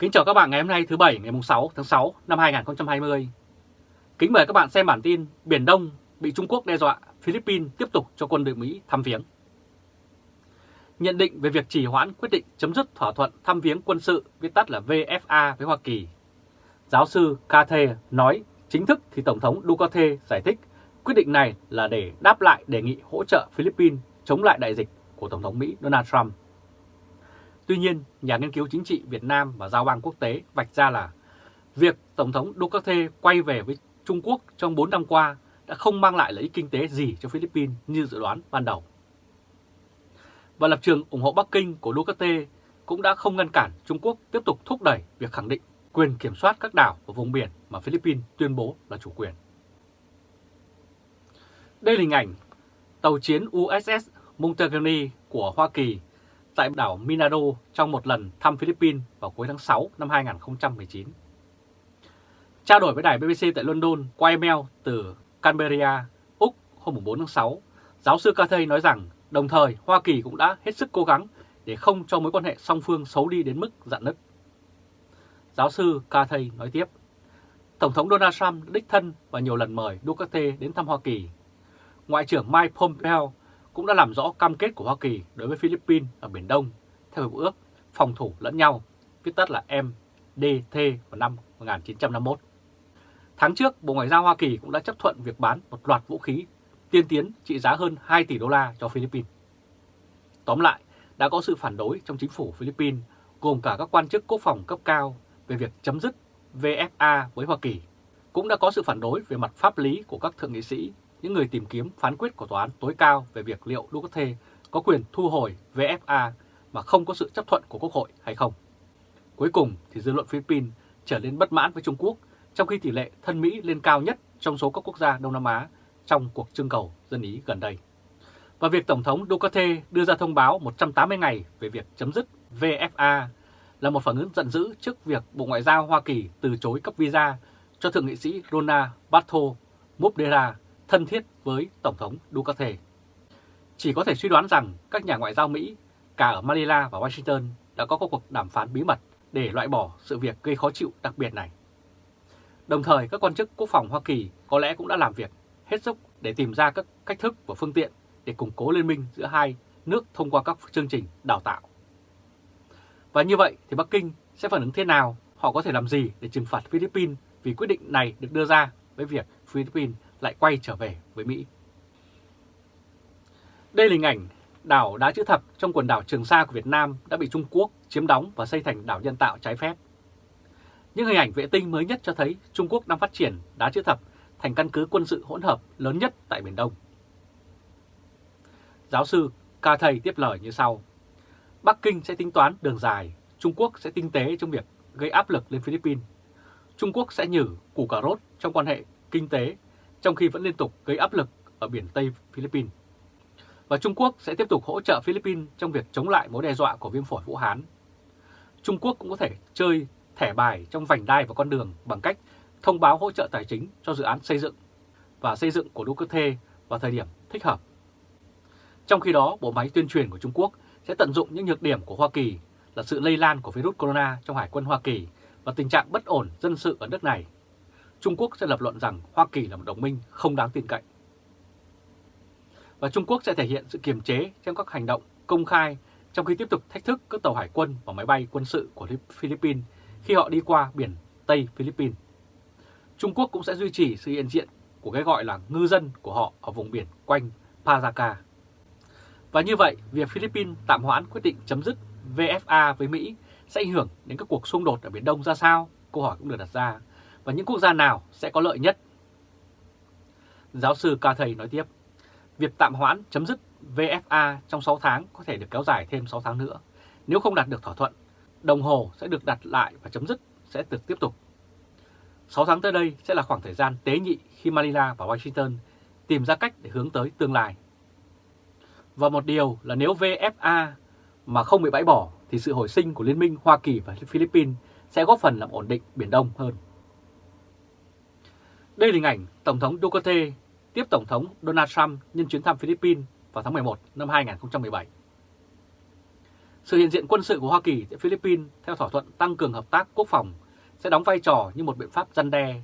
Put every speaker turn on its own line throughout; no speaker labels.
Kính chào các bạn ngày hôm nay thứ Bảy ngày 6 tháng 6 năm 2020. Kính mời các bạn xem bản tin Biển Đông bị Trung Quốc đe dọa, Philippines tiếp tục cho quân đội Mỹ thăm viếng. Nhận định về việc trì hoãn quyết định chấm dứt thỏa thuận thăm viếng quân sự viết tắt là VFA với Hoa Kỳ. Giáo sư Cathe nói chính thức thì Tổng thống Duterte giải thích quyết định này là để đáp lại đề nghị hỗ trợ Philippines chống lại đại dịch của Tổng thống Mỹ Donald Trump. Tuy nhiên, nhà nghiên cứu chính trị Việt Nam và giao bang quốc tế vạch ra là việc Tổng thống Duterte quay về với Trung Quốc trong 4 năm qua đã không mang lại lợi ích kinh tế gì cho Philippines như dự đoán ban đầu. Và lập trường ủng hộ Bắc Kinh của Duterte cũng đã không ngăn cản Trung Quốc tiếp tục thúc đẩy việc khẳng định quyền kiểm soát các đảo và vùng biển mà Philippines tuyên bố là chủ quyền. Đây là hình ảnh tàu chiến USS Montgomery của Hoa Kỳ tại đảo Minado trong một lần thăm Philippines vào cuối tháng 6 năm 2019. Trao đổi với đài BBC tại London qua email từ Canberra, Úc hôm 4 tháng 6, giáo sư Cathay nói rằng đồng thời Hoa Kỳ cũng đã hết sức cố gắng để không cho mối quan hệ song phương xấu đi đến mức dạn nứt. Giáo sư Cathay nói tiếp, Tổng thống Donald Trump đích thân và nhiều lần mời Duterte đến thăm Hoa Kỳ. Ngoại trưởng Mike Pompeo cũng đã làm rõ cam kết của Hoa Kỳ đối với Philippines ở Biển Đông theo hiệp ước phòng thủ lẫn nhau, viết tắt là MDT vào năm 1951. Tháng trước, Bộ Ngoại giao Hoa Kỳ cũng đã chấp thuận việc bán một loạt vũ khí tiên tiến trị giá hơn 2 tỷ đô la cho Philippines. Tóm lại, đã có sự phản đối trong chính phủ Philippines gồm cả các quan chức quốc phòng cấp cao về việc chấm dứt VFA với Hoa Kỳ. Cũng đã có sự phản đối về mặt pháp lý của các thượng nghị sĩ những người tìm kiếm phán quyết của Tòa án tối cao về việc liệu Duterte có quyền thu hồi VFA mà không có sự chấp thuận của Quốc hội hay không. Cuối cùng thì dư luận Philippines trở nên bất mãn với Trung Quốc, trong khi tỷ lệ thân Mỹ lên cao nhất trong số các quốc gia Đông Nam Á trong cuộc trưng cầu dân Ý gần đây. Và việc Tổng thống Duterte đưa ra thông báo 180 ngày về việc chấm dứt VFA là một phản ứng giận dữ trước việc Bộ Ngoại giao Hoa Kỳ từ chối cấp visa cho Thượng nghị sĩ Rona Bartho Mubdera thân thiết với Tổng thống Duterte. Chỉ có thể suy đoán rằng các nhà ngoại giao Mỹ cả ở Manila và Washington đã có cuộc đàm phán bí mật để loại bỏ sự việc gây khó chịu đặc biệt này. Đồng thời, các quan chức quốc phòng Hoa Kỳ có lẽ cũng đã làm việc hết sức để tìm ra các cách thức và phương tiện để củng cố liên minh giữa hai nước thông qua các chương trình đào tạo. Và như vậy thì Bắc Kinh sẽ phản ứng thế nào? Họ có thể làm gì để trừng phạt Philippines vì quyết định này được đưa ra với việc Philippines lại quay trở về với Mỹ. Đây là hình ảnh đảo Đá Chữ Thập trong quần đảo Trường Sa của Việt Nam đã bị Trung Quốc chiếm đóng và xây thành đảo nhân tạo trái phép. Những hình ảnh vệ tinh mới nhất cho thấy Trung Quốc đang phát triển Đá Chữ Thập thành căn cứ quân sự hỗn hợp lớn nhất tại Biển Đông. Giáo sư Ca Thầy tiếp lời như sau. Bắc Kinh sẽ tính toán đường dài, Trung Quốc sẽ tinh tế trong việc gây áp lực lên Philippines. Trung Quốc sẽ nhử củ cà rốt trong quan hệ kinh tế trong khi vẫn liên tục gây áp lực ở biển Tây Philippines. Và Trung Quốc sẽ tiếp tục hỗ trợ Philippines trong việc chống lại mối đe dọa của viêm phổi Vũ Hán. Trung Quốc cũng có thể chơi thẻ bài trong vành đai và con đường bằng cách thông báo hỗ trợ tài chính cho dự án xây dựng và xây dựng của Duterte vào thời điểm thích hợp. Trong khi đó, bộ máy tuyên truyền của Trung Quốc sẽ tận dụng những nhược điểm của Hoa Kỳ là sự lây lan của virus corona trong Hải quân Hoa Kỳ và tình trạng bất ổn dân sự ở nước này Trung Quốc sẽ lập luận rằng Hoa Kỳ là một đồng minh không đáng tin cậy. Và Trung Quốc sẽ thể hiện sự kiềm chế trong các hành động công khai trong khi tiếp tục thách thức các tàu hải quân và máy bay quân sự của Philippines khi họ đi qua biển Tây Philippines. Trung Quốc cũng sẽ duy trì sự hiện diện của cái gọi là ngư dân của họ ở vùng biển quanh Pazaca. Và như vậy, việc Philippines tạm hoãn quyết định chấm dứt VFA với Mỹ sẽ ảnh hưởng đến các cuộc xung đột ở Biển Đông ra sao? Câu hỏi cũng được đặt ra và những quốc gia nào sẽ có lợi nhất. Giáo sư Ca Thầy nói tiếp, việc tạm hoãn chấm dứt VFA trong 6 tháng có thể được kéo dài thêm 6 tháng nữa. Nếu không đạt được thỏa thuận, đồng hồ sẽ được đặt lại và chấm dứt sẽ được tiếp tục. 6 tháng tới đây sẽ là khoảng thời gian tế nhị khi Manila và Washington tìm ra cách để hướng tới tương lai. Và một điều là nếu VFA mà không bị bãi bỏ thì sự hồi sinh của Liên minh Hoa Kỳ và Philippines sẽ góp phần làm ổn định Biển Đông hơn. Đây là hình ảnh Tổng thống Duterte tiếp Tổng thống Donald Trump nhân chuyến thăm Philippines vào tháng 11 năm 2017. Sự hiện diện quân sự của Hoa Kỳ tại Philippines theo thỏa thuận tăng cường hợp tác quốc phòng sẽ đóng vai trò như một biện pháp răn đe,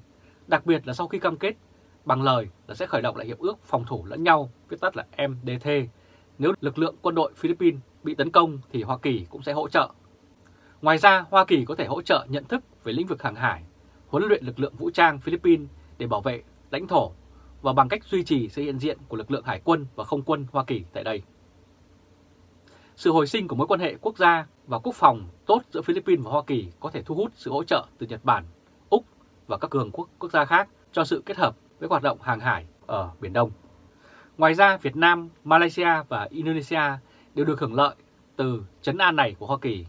đặc biệt là sau khi cam kết bằng lời là sẽ khởi động lại hiệp ước phòng thủ lẫn nhau, viết tắt là MDT. Nếu lực lượng quân đội Philippines bị tấn công thì Hoa Kỳ cũng sẽ hỗ trợ. Ngoài ra, Hoa Kỳ có thể hỗ trợ nhận thức về lĩnh vực hàng hải, huấn luyện lực lượng vũ trang Philippines để bảo vệ lãnh thổ và bằng cách duy trì sự hiện diện của lực lượng hải quân và không quân Hoa Kỳ tại đây. Sự hồi sinh của mối quan hệ quốc gia và quốc phòng tốt giữa Philippines và Hoa Kỳ có thể thu hút sự hỗ trợ từ Nhật Bản, Úc và các cường quốc quốc gia khác cho sự kết hợp với hoạt động hàng hải ở Biển Đông. Ngoài ra, Việt Nam, Malaysia và Indonesia đều được hưởng lợi từ chấn an này của Hoa Kỳ.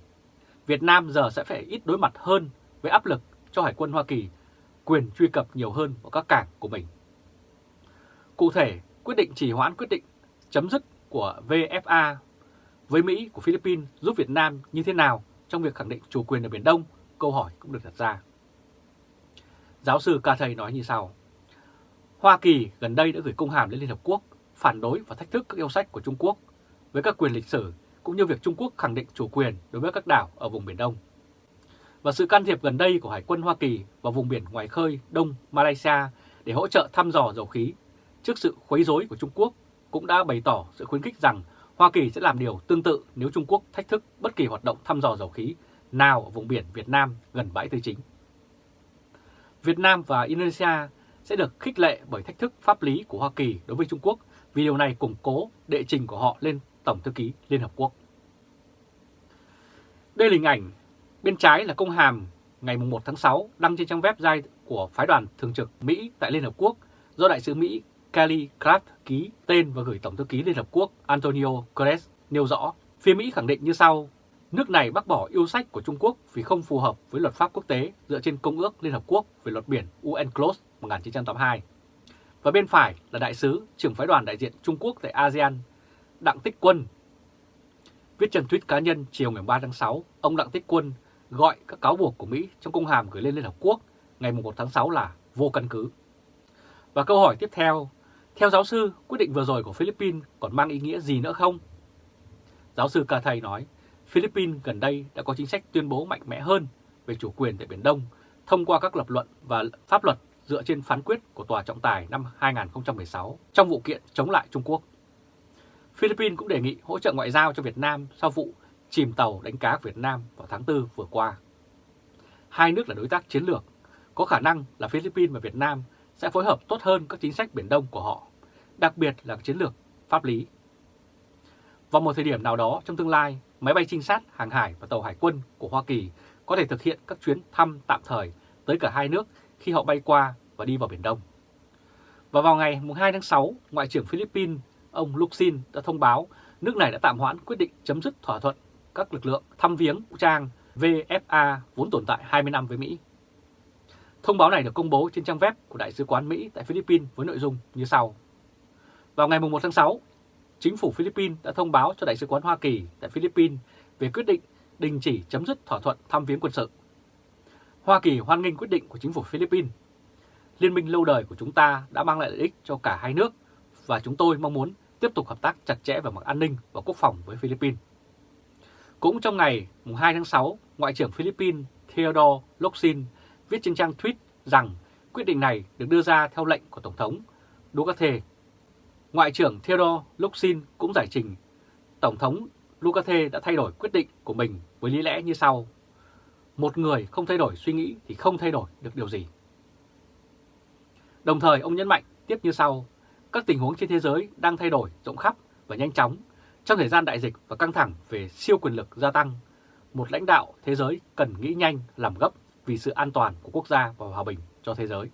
Việt Nam giờ sẽ phải ít đối mặt hơn với áp lực cho Hải quân Hoa Kỳ quyền truy cập nhiều hơn vào các cảng của mình. Cụ thể, quyết định chỉ hoãn quyết định chấm dứt của VFA với Mỹ của Philippines giúp Việt Nam như thế nào trong việc khẳng định chủ quyền ở Biển Đông? Câu hỏi cũng được đặt ra. Giáo sư Ca Thầy nói như sau. Hoa Kỳ gần đây đã gửi công hàm đến Liên Hợp Quốc phản đối và thách thức các yêu sách của Trung Quốc với các quyền lịch sử cũng như việc Trung Quốc khẳng định chủ quyền đối với các đảo ở vùng Biển Đông. Và sự can thiệp gần đây của Hải quân Hoa Kỳ vào vùng biển ngoài khơi Đông Malaysia để hỗ trợ thăm dò dầu khí trước sự khuấy rối của Trung Quốc, cũng đã bày tỏ sự khuyến khích rằng Hoa Kỳ sẽ làm điều tương tự nếu Trung Quốc thách thức bất kỳ hoạt động thăm dò dầu khí nào ở vùng biển Việt Nam gần bãi tư chính. Việt Nam và Indonesia sẽ được khích lệ bởi thách thức pháp lý của Hoa Kỳ đối với Trung Quốc, vì điều này củng cố đệ trình của họ lên Tổng Thư ký Liên Hợp Quốc. Đây là hình ảnh bên trái là công hàm ngày 1 tháng 6 đăng trên trang website của phái đoàn thường trực Mỹ tại Liên Hợp Quốc do Đại sứ Mỹ Kelly Clark ký tên và gửi Tổng thư ký Liên Hợp Quốc Antonio Guterres nêu rõ, phía Mỹ khẳng định như sau, nước này bác bỏ yêu sách của Trung Quốc vì không phù hợp với luật pháp quốc tế dựa trên Công ước Liên Hợp Quốc về luật biển UNCLOS 1982. Và bên phải là đại sứ trưởng phái đoàn đại diện Trung Quốc tại ASEAN, Đặng Tích Quân. Viết trên tweet cá nhân chiều ngày 3 tháng 6, ông Đặng Tích Quân gọi các cáo buộc của Mỹ trong công hàm gửi lên Liên Hợp Quốc ngày 1 tháng 6 là vô căn cứ. Và câu hỏi tiếp theo, theo giáo sư, quyết định vừa rồi của Philippines còn mang ý nghĩa gì nữa không? Giáo sư Ca Thầy nói, Philippines gần đây đã có chính sách tuyên bố mạnh mẽ hơn về chủ quyền tại Biển Đông thông qua các lập luận và pháp luật dựa trên phán quyết của Tòa trọng tài năm 2016 trong vụ kiện chống lại Trung Quốc. Philippines cũng đề nghị hỗ trợ ngoại giao cho Việt Nam sau vụ chìm tàu đánh cá Việt Nam vào tháng 4 vừa qua. Hai nước là đối tác chiến lược, có khả năng là Philippines và Việt Nam sẽ phối hợp tốt hơn các chính sách Biển Đông của họ, đặc biệt là chiến lược pháp lý. Vào một thời điểm nào đó trong tương lai, máy bay trinh sát, hàng hải và tàu hải quân của Hoa Kỳ có thể thực hiện các chuyến thăm tạm thời tới cả hai nước khi họ bay qua và đi vào Biển Đông. Và vào ngày 2 tháng 6, Ngoại trưởng Philippines ông Luxin đã thông báo nước này đã tạm hoãn quyết định chấm dứt thỏa thuận các lực lượng thăm viếng vũ trang VFA vốn tồn tại 20 năm với Mỹ. Thông báo này được công bố trên trang web của Đại sứ quán Mỹ tại Philippines với nội dung như sau. Vào ngày 1 tháng 6, chính phủ Philippines đã thông báo cho Đại sứ quán Hoa Kỳ tại Philippines về quyết định đình chỉ chấm dứt thỏa thuận thăm viếng quân sự. Hoa Kỳ hoan nghênh quyết định của chính phủ Philippines. Liên minh lâu đời của chúng ta đã mang lại lợi ích cho cả hai nước và chúng tôi mong muốn tiếp tục hợp tác chặt chẽ về mặt an ninh và quốc phòng với Philippines. Cũng trong ngày 2 tháng 6, Ngoại trưởng Philippines Theodore Locsin viết trên trang tweet rằng quyết định này được đưa ra theo lệnh của Tổng thống Duterte. Ngoại trưởng Theodore Locsin cũng giải trình Tổng thống Duterte đã thay đổi quyết định của mình với lý lẽ như sau. Một người không thay đổi suy nghĩ thì không thay đổi được điều gì. Đồng thời ông nhấn mạnh tiếp như sau, các tình huống trên thế giới đang thay đổi rộng khắp và nhanh chóng trong thời gian đại dịch và căng thẳng về siêu quyền lực gia tăng. Một lãnh đạo thế giới cần nghĩ nhanh, làm gấp vì sự an toàn của quốc gia và hòa bình cho thế giới.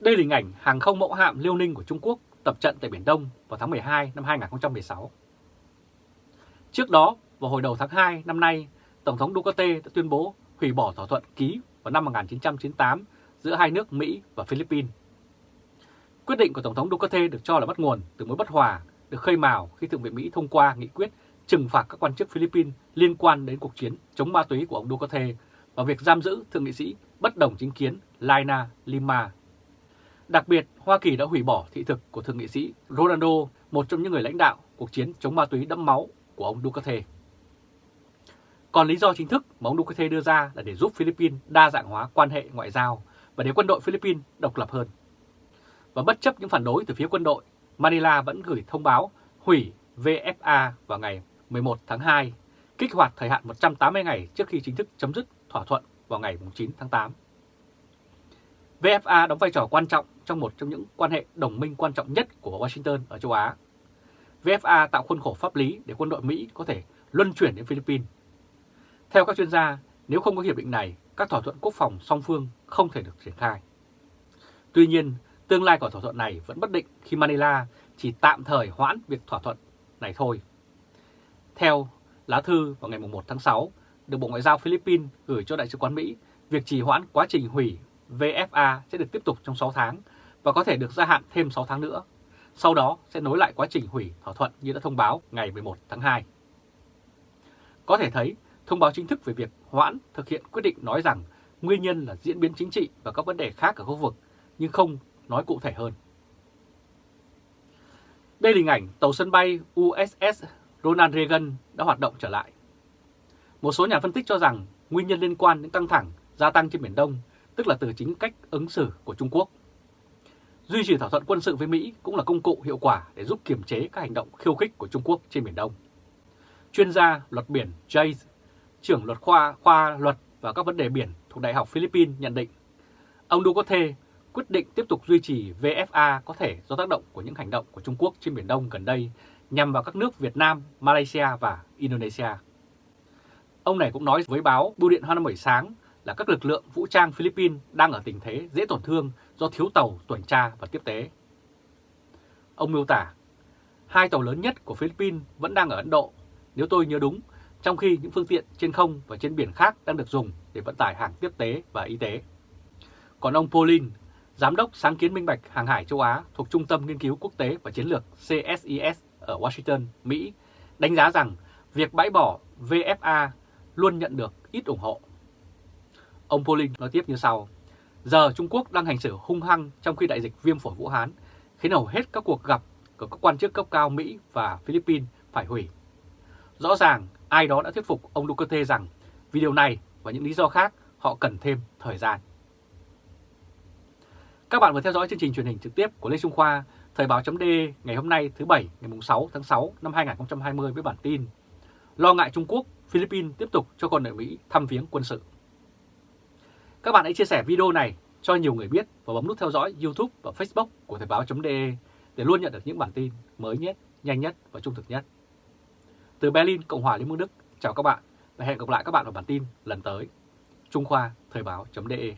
Đây là hình ảnh hàng không mẫu hạm Liêu Ninh của Trung Quốc tập trận tại Biển Đông vào tháng 12 năm 2016. Trước đó, vào hồi đầu tháng 2 năm nay, Tổng thống Duterte đã tuyên bố hủy bỏ thỏa thuận ký vào năm 1998 giữa hai nước Mỹ và Philippines. Quyết định của Tổng thống Duterte được cho là bắt nguồn từ mối bất hòa được khơi mào khi Thượng viện Mỹ thông qua nghị quyết trừng phạt các quan chức Philippines liên quan đến cuộc chiến chống ma túy của ông Duterte và việc giam giữ thượng nghị sĩ bất đồng chính kiến Laina Lima. Đặc biệt, Hoa Kỳ đã hủy bỏ thị thực của thượng nghị sĩ Ronaldo, một trong những người lãnh đạo cuộc chiến chống ma túy đẫm máu của ông Duterte. Còn lý do chính thức mà ông Duterte đưa ra là để giúp Philippines đa dạng hóa quan hệ ngoại giao và để quân đội Philippines độc lập hơn. Và bất chấp những phản đối từ phía quân đội, Manila vẫn gửi thông báo hủy VFA vào ngày 11 tháng 2, kích hoạt thời hạn 180 ngày trước khi chính thức chấm dứt thỏa thuận vào ngày 9 tháng 8. VFA đóng vai trò quan trọng trong một trong những quan hệ đồng minh quan trọng nhất của Washington ở châu Á. VFA tạo khuôn khổ pháp lý để quân đội Mỹ có thể luân chuyển đến Philippines. Theo các chuyên gia, nếu không có hiệp định này, các thỏa thuận quốc phòng song phương không thể được triển khai. Tuy nhiên, tương lai của thỏa thuận này vẫn bất định khi Manila chỉ tạm thời hoãn việc thỏa thuận này thôi. Theo lá thư vào ngày 1 tháng 6, được Bộ Ngoại giao Philippines gửi cho Đại sứ quán Mỹ, việc trì hoãn quá trình hủy VFA sẽ được tiếp tục trong 6 tháng và có thể được gia hạn thêm 6 tháng nữa. Sau đó sẽ nối lại quá trình hủy thỏa thuận như đã thông báo ngày 11 tháng 2. Có thể thấy, thông báo chính thức về việc hoãn thực hiện quyết định nói rằng nguyên nhân là diễn biến chính trị và các vấn đề khác ở khu vực, nhưng không nói cụ thể hơn. Đây là hình ảnh tàu sân bay USS Ronald Reagan đã hoạt động trở lại. Một số nhà phân tích cho rằng nguyên nhân liên quan đến căng thẳng gia tăng trên Biển Đông, tức là từ chính cách ứng xử của Trung Quốc. Duy trì thỏa thuận quân sự với Mỹ cũng là công cụ hiệu quả để giúp kiềm chế các hành động khiêu khích của Trung Quốc trên Biển Đông. Chuyên gia luật biển Jay, trưởng luật khoa khoa luật và các vấn đề biển thuộc Đại học Philippines nhận định, ông Duterte quyết định tiếp tục duy trì VFA có thể do tác động của những hành động của Trung Quốc trên Biển Đông gần đây nhằm vào các nước Việt Nam, Malaysia và Indonesia. Ông này cũng nói với báo Bưu điện Hoa Năm buổi sáng là các lực lượng vũ trang Philippines đang ở tình thế dễ tổn thương do thiếu tàu tuần tra và tiếp tế. Ông miêu tả, hai tàu lớn nhất của Philippines vẫn đang ở Ấn Độ, nếu tôi nhớ đúng, trong khi những phương tiện trên không và trên biển khác đang được dùng để vận tải hàng tiếp tế và y tế. Còn ông Pauline, Giám đốc sáng kiến minh bạch hàng hải châu Á thuộc Trung tâm Nghiên cứu Quốc tế và Chiến lược CSIS ở Washington, Mỹ, đánh giá rằng việc bãi bỏ VFA luôn nhận được ít ủng hộ. Ông Pauling nói tiếp như sau, giờ Trung Quốc đang hành xử hung hăng trong khi đại dịch viêm phổi Vũ Hán, khiến hầu hết các cuộc gặp của các quan chức cấp cao Mỹ và Philippines phải hủy. Rõ ràng ai đó đã thuyết phục ông Duterte rằng vì điều này và những lý do khác họ cần thêm thời gian. Các bạn vừa theo dõi chương trình truyền hình trực tiếp của Lê Trung Khoa, Thời báo chấm ngày hôm nay thứ Bảy ngày 6 tháng 6 năm 2020 với bản tin Lo ngại Trung Quốc, Philippines tiếp tục cho quân đội Mỹ thăm viếng quân sự. Các bạn hãy chia sẻ video này cho nhiều người biết và bấm nút theo dõi YouTube và Facebook của Thời báo.de để luôn nhận được những bản tin mới nhất, nhanh nhất và trung thực nhất. Từ Berlin, Cộng hòa Liên bang Đức, chào các bạn và hẹn gặp lại các bạn ở bản tin lần tới. Trung Khoa Thời báo.de